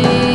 see.